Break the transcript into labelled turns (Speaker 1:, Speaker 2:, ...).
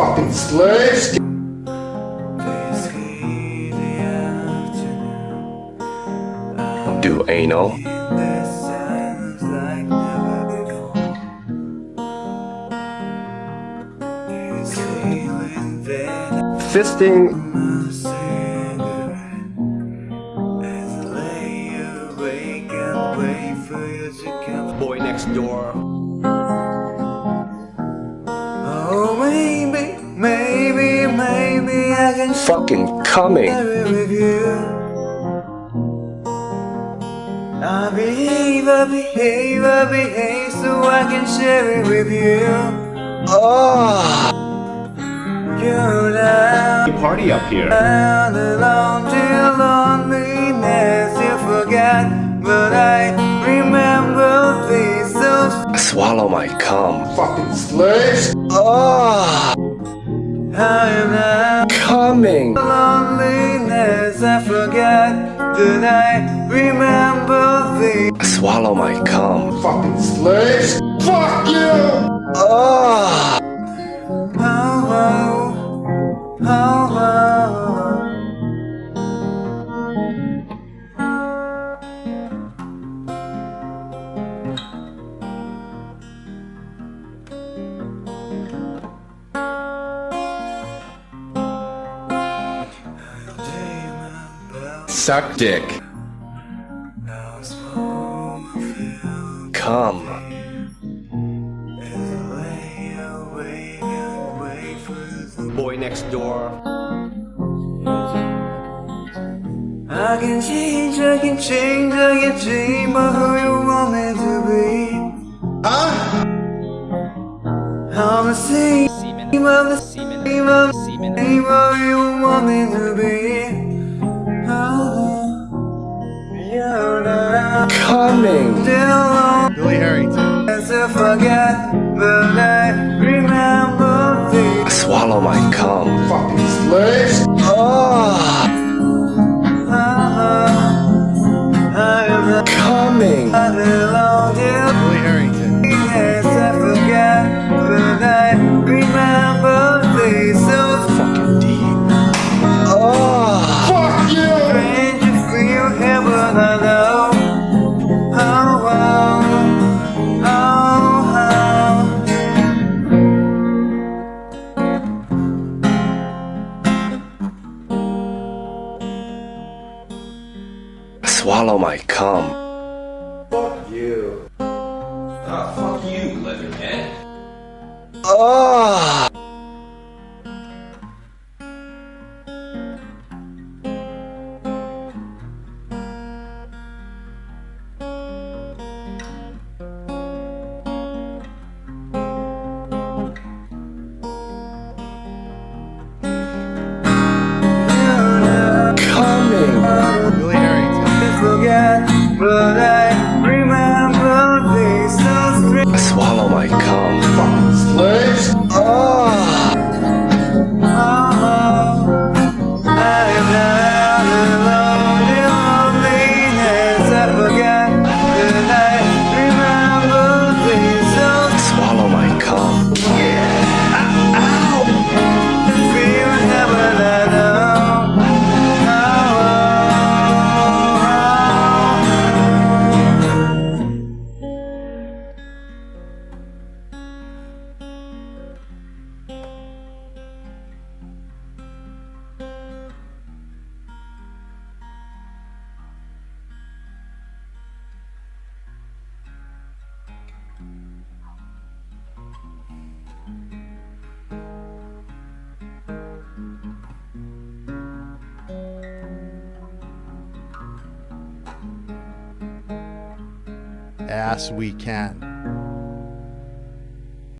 Speaker 1: Fucking slaves.
Speaker 2: Do anal. Fisting. Boy next door. Fucking coming.
Speaker 3: share it with you. I behave, I behave, I behave so I can share it with you. Ah.
Speaker 2: Oh.
Speaker 3: You're down,
Speaker 2: Party up here.
Speaker 3: down alone till loneliness you forget. But I remember these so
Speaker 2: Swallow my cum.
Speaker 1: Fucking slaves.
Speaker 2: Oh.
Speaker 3: I am now.
Speaker 2: Coming.
Speaker 3: loneliness I forget Did I remember the
Speaker 2: Swallow my cum.
Speaker 1: Fucking slaves. Fuck you.
Speaker 2: Oh,
Speaker 3: oh, oh, oh.
Speaker 2: Suck dick. Come. Boy next door.
Speaker 3: I can change, I can change, I can change But who you want me to be
Speaker 1: Huh?
Speaker 3: I'm the same, I'm the same, I'm the same But you want me to be Oh,
Speaker 2: Coming.
Speaker 3: still
Speaker 4: Billy Herrington.
Speaker 3: to forget, but I
Speaker 2: Swallow my cum.
Speaker 1: Fucking slaves.
Speaker 2: Oh.
Speaker 3: I am not
Speaker 2: Coming. Swallow my cum.
Speaker 1: Fuck you.
Speaker 5: Ah, fuck you, Leatherhead.
Speaker 2: Oh.
Speaker 4: Ass we can.